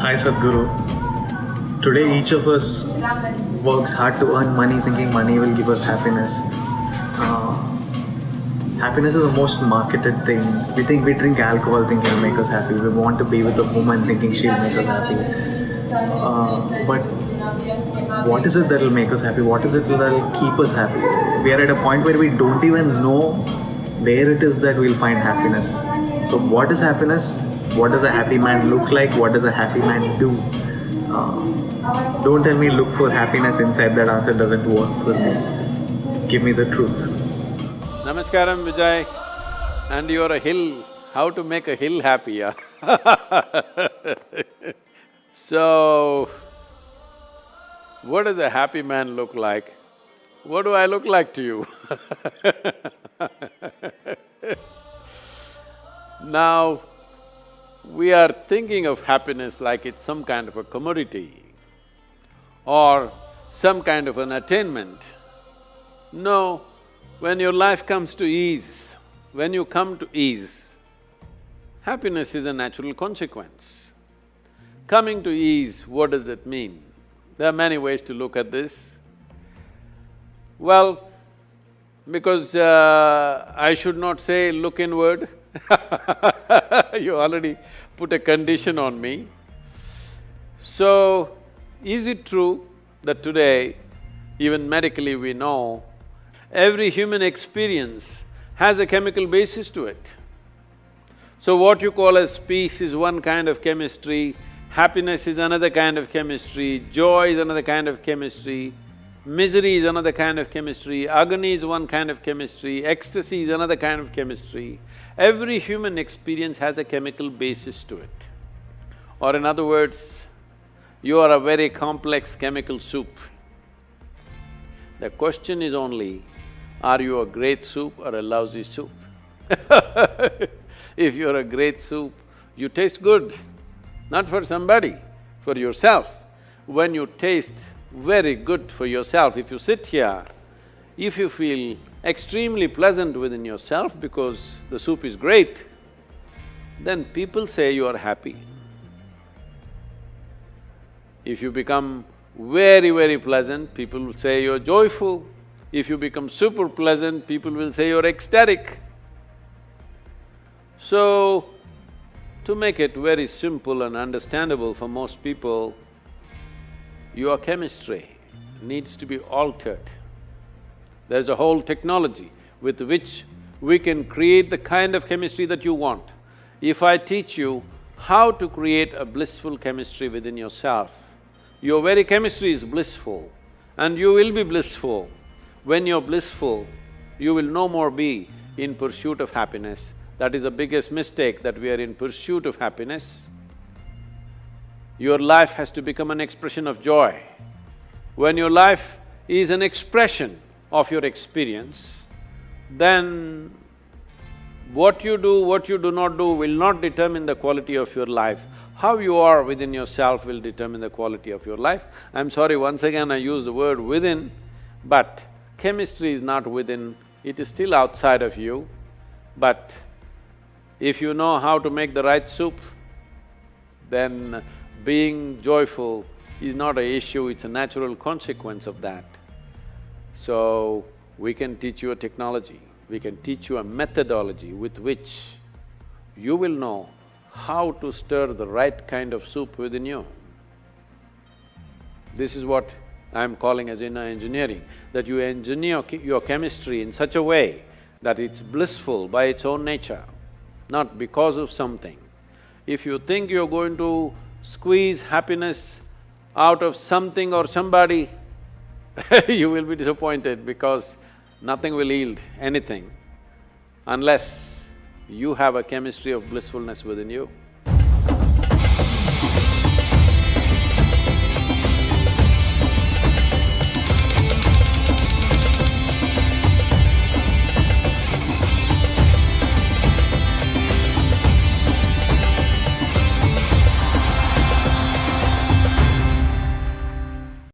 Hi Sadhguru. Today each of us works hard to earn money thinking money will give us happiness. Uh, happiness is the most marketed thing. We think we drink alcohol thinking it'll make us happy. We want to be with a woman thinking she'll make us happy. Uh, but what is it that will make us happy? What is it that will keep us happy? We are at a point where we don't even know where it is that we'll find happiness. So, what is happiness? What does a happy man look like? What does a happy man do? Uh, don't tell me look for happiness inside. That answer doesn't work for me. Give me the truth. Namaskaram Vijay, and you're a hill, how to make a hill happy, yeah? So, what does a happy man look like? What do I look like to you? now, we are thinking of happiness like it's some kind of a commodity or some kind of an attainment. No, when your life comes to ease, when you come to ease, happiness is a natural consequence. Coming to ease, what does it mean? There are many ways to look at this. Well, because uh, I should not say look inward you already put a condition on me. So, is it true that today, even medically we know, every human experience has a chemical basis to it? So what you call as peace is one kind of chemistry, happiness is another kind of chemistry, joy is another kind of chemistry, misery is another kind of chemistry, agony is one kind of chemistry, ecstasy is another kind of chemistry. Every human experience has a chemical basis to it. Or in other words, you are a very complex chemical soup. The question is only, are you a great soup or a lousy soup? if you're a great soup, you taste good, not for somebody, for yourself. When you taste very good for yourself, if you sit here, if you feel extremely pleasant within yourself because the soup is great, then people say you are happy. If you become very, very pleasant, people will say you're joyful. If you become super pleasant, people will say you're ecstatic. So, to make it very simple and understandable for most people, your chemistry needs to be altered. There's a whole technology with which we can create the kind of chemistry that you want. If I teach you how to create a blissful chemistry within yourself, your very chemistry is blissful and you will be blissful. When you're blissful, you will no more be in pursuit of happiness, that is the biggest mistake, that we are in pursuit of happiness. Your life has to become an expression of joy. When your life is an expression of your experience, then what you do, what you do not do will not determine the quality of your life. How you are within yourself will determine the quality of your life. I'm sorry, once again I use the word within, but chemistry is not within, it is still outside of you, but if you know how to make the right soup, then being joyful is not a issue, it's a natural consequence of that. So, we can teach you a technology, we can teach you a methodology with which you will know how to stir the right kind of soup within you. This is what I'm calling as inner engineering, that you engineer your chemistry in such a way that it's blissful by its own nature not because of something. If you think you're going to squeeze happiness out of something or somebody, you will be disappointed because nothing will yield anything unless you have a chemistry of blissfulness within you.